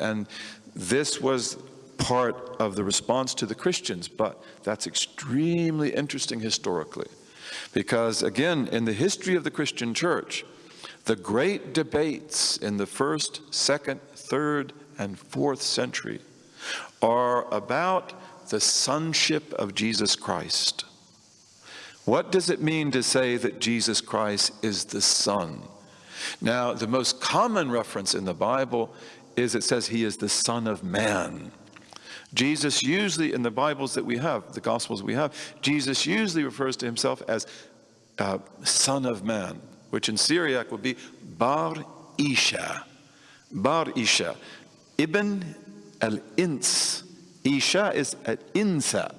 And this was part of the response to the Christians, but that's extremely interesting historically. Because again, in the history of the Christian church, the great debates in the first, second, third, and fourth century are about the sonship of Jesus Christ. What does it mean to say that Jesus Christ is the Son? Now, the most common reference in the Bible is it says he is the Son of Man. Jesus usually, in the Bibles that we have, the Gospels we have, Jesus usually refers to himself as uh, Son of Man, which in Syriac would be Bar Isha. Bar Isha. Ibn al-Ins. Isha is al-Insa,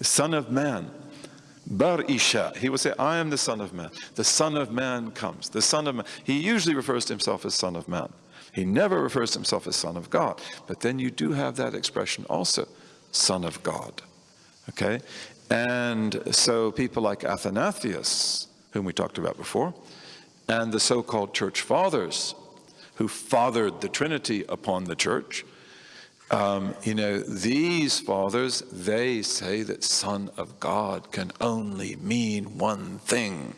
son of man. Bar Isha, he would say, I am the son of man. The son of man comes. The son of man. He usually refers to himself as son of man. He never refers to himself as son of God. But then you do have that expression also, son of God. Okay? And so people like Athanasius, whom we talked about before, and the so-called church fathers, who fathered the Trinity upon the church, um, you know, these fathers, they say that Son of God can only mean one thing,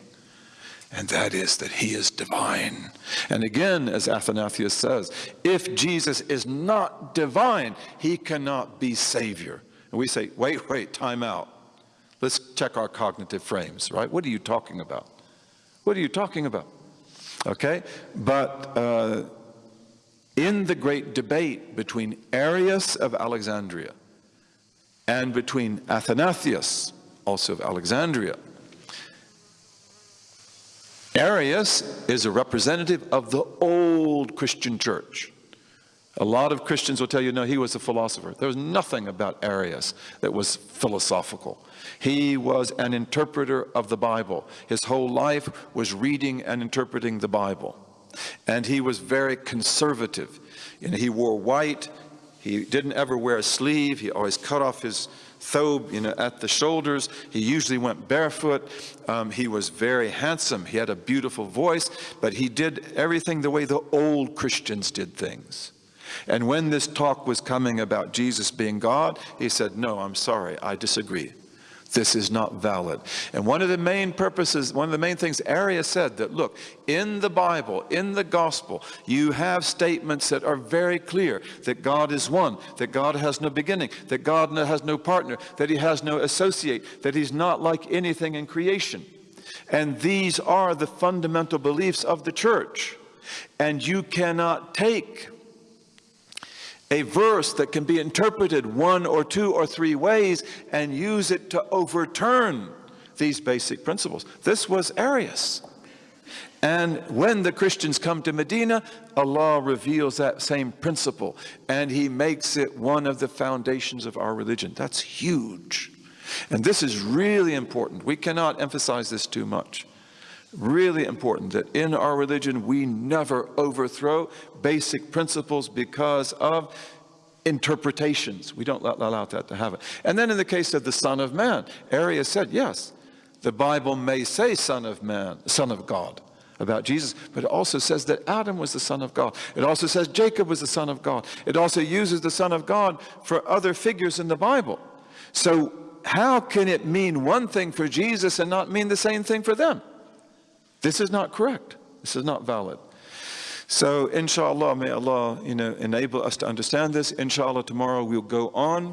and that is that he is divine. And again, as Athanasius says, if Jesus is not divine, he cannot be Savior. And we say, wait, wait, time out. Let's check our cognitive frames, right? What are you talking about? What are you talking about? Okay, but uh, in the great debate between Arius of Alexandria and between Athanasius, also of Alexandria, Arius is a representative of the old Christian church. A lot of Christians will tell you, no, he was a philosopher. There was nothing about Arius that was philosophical. He was an interpreter of the Bible. His whole life was reading and interpreting the Bible. And he was very conservative. And he wore white. He didn't ever wear a sleeve. He always cut off his thobe, you know, at the shoulders. He usually went barefoot. Um, he was very handsome. He had a beautiful voice, but he did everything the way the old Christians did things. And when this talk was coming about Jesus being God, he said, no, I'm sorry, I disagree this is not valid. And one of the main purposes, one of the main things Arius said that, look, in the Bible, in the gospel, you have statements that are very clear that God is one, that God has no beginning, that God has no partner, that he has no associate, that he's not like anything in creation. And these are the fundamental beliefs of the church. And you cannot take a verse that can be interpreted one or two or three ways and use it to overturn these basic principles. This was Arius. And when the Christians come to Medina, Allah reveals that same principle and he makes it one of the foundations of our religion. That's huge. And this is really important. We cannot emphasize this too much really important that in our religion we never overthrow basic principles because of interpretations. We don't allow that to happen. And then in the case of the Son of Man, Arius said, yes, the Bible may say Son of Man, Son of God about Jesus, but it also says that Adam was the Son of God. It also says Jacob was the Son of God. It also uses the Son of God for other figures in the Bible. So how can it mean one thing for Jesus and not mean the same thing for them? This is not correct. This is not valid. So inshallah, may Allah you know, enable us to understand this. Inshallah, tomorrow we'll go on